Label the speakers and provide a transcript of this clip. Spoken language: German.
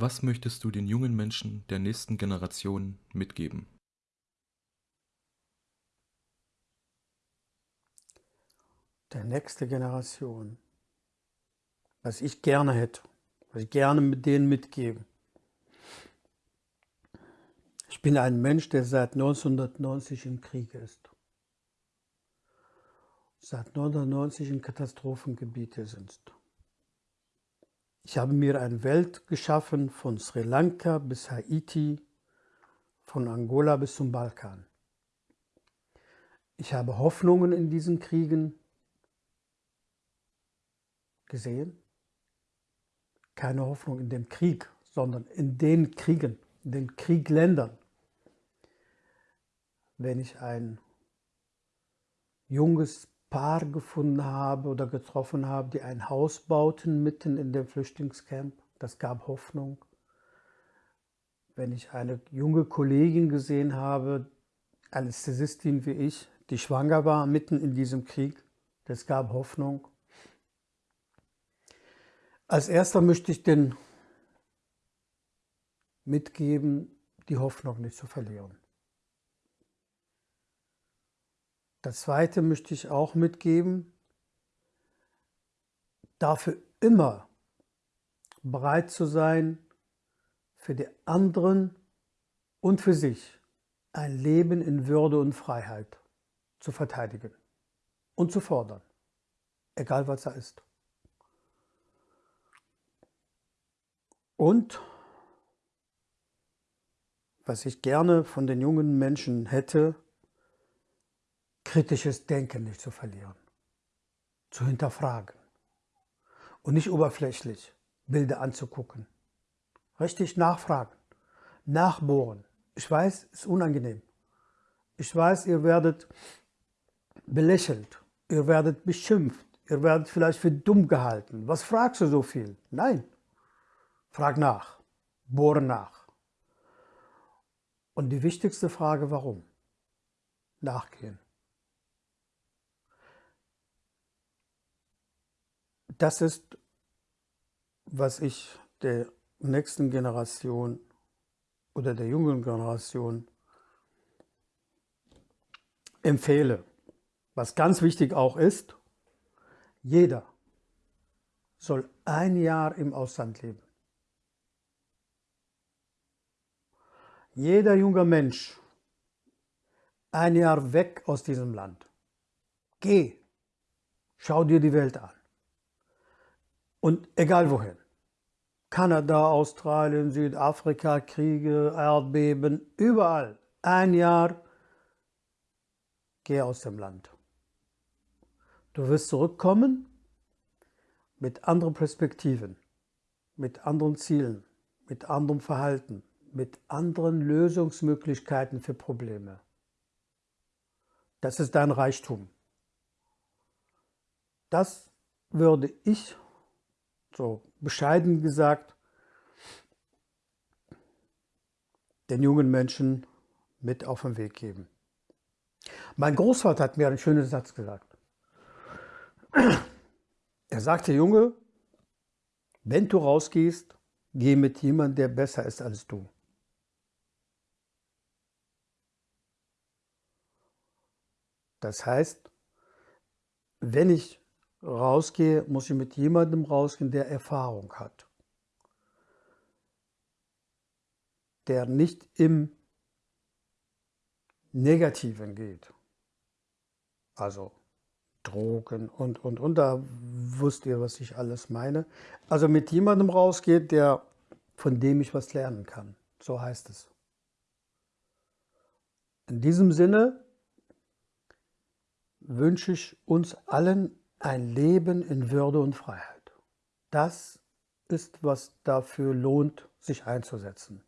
Speaker 1: Was möchtest du den jungen Menschen der nächsten Generation mitgeben?
Speaker 2: Der nächste Generation. Was ich gerne hätte, was ich gerne mit denen mitgebe. Ich bin ein Mensch, der seit 1990 im Krieg ist. Seit 1990 in Katastrophengebiete sind. Ich habe mir eine Welt geschaffen von Sri Lanka bis Haiti, von Angola bis zum Balkan. Ich habe Hoffnungen in diesen Kriegen gesehen. Keine Hoffnung in dem Krieg, sondern in den Kriegen, in den Kriegländern. Wenn ich ein junges Paar gefunden habe oder getroffen habe, die ein Haus bauten mitten in dem Flüchtlingscamp. Das gab Hoffnung. Wenn ich eine junge Kollegin gesehen habe, Anästhesistin wie ich, die schwanger war mitten in diesem Krieg, das gab Hoffnung. Als erster möchte ich den mitgeben, die Hoffnung nicht zu verlieren. Das zweite möchte ich auch mitgeben, dafür immer bereit zu sein, für die anderen und für sich ein Leben in Würde und Freiheit zu verteidigen und zu fordern, egal was da ist. Und was ich gerne von den jungen Menschen hätte, kritisches Denken nicht zu verlieren, zu hinterfragen und nicht oberflächlich Bilder anzugucken. Richtig nachfragen, nachbohren. Ich weiß, es ist unangenehm. Ich weiß, ihr werdet belächelt, ihr werdet beschimpft, ihr werdet vielleicht für dumm gehalten. Was fragst du so viel? Nein, frag nach, bohre nach. Und die wichtigste Frage, warum? Nachgehen. Das ist, was ich der nächsten Generation oder der jungen Generation empfehle. Was ganz wichtig auch ist, jeder soll ein Jahr im Ausland leben. Jeder junge Mensch ein Jahr weg aus diesem Land. Geh, schau dir die Welt an. Und egal wohin. Kanada, Australien, Südafrika, Kriege, Erdbeben, überall. Ein Jahr, geh aus dem Land. Du wirst zurückkommen mit anderen Perspektiven, mit anderen Zielen, mit anderem Verhalten, mit anderen Lösungsmöglichkeiten für Probleme. Das ist dein Reichtum. Das würde ich so bescheiden gesagt, den jungen Menschen mit auf den Weg geben. Mein Großvater hat mir einen schönen Satz gesagt. Er sagte, Junge, wenn du rausgehst, geh mit jemandem, der besser ist als du. Das heißt, wenn ich rausgehe, muss ich mit jemandem rausgehen, der Erfahrung hat. Der nicht im Negativen geht. Also Drogen und, und, und. Da wusst ihr, was ich alles meine. Also mit jemandem rausgeht, der, von dem ich was lernen kann. So heißt es. In diesem Sinne wünsche ich uns allen ein Leben in Würde und Freiheit. Das ist, was dafür lohnt, sich einzusetzen.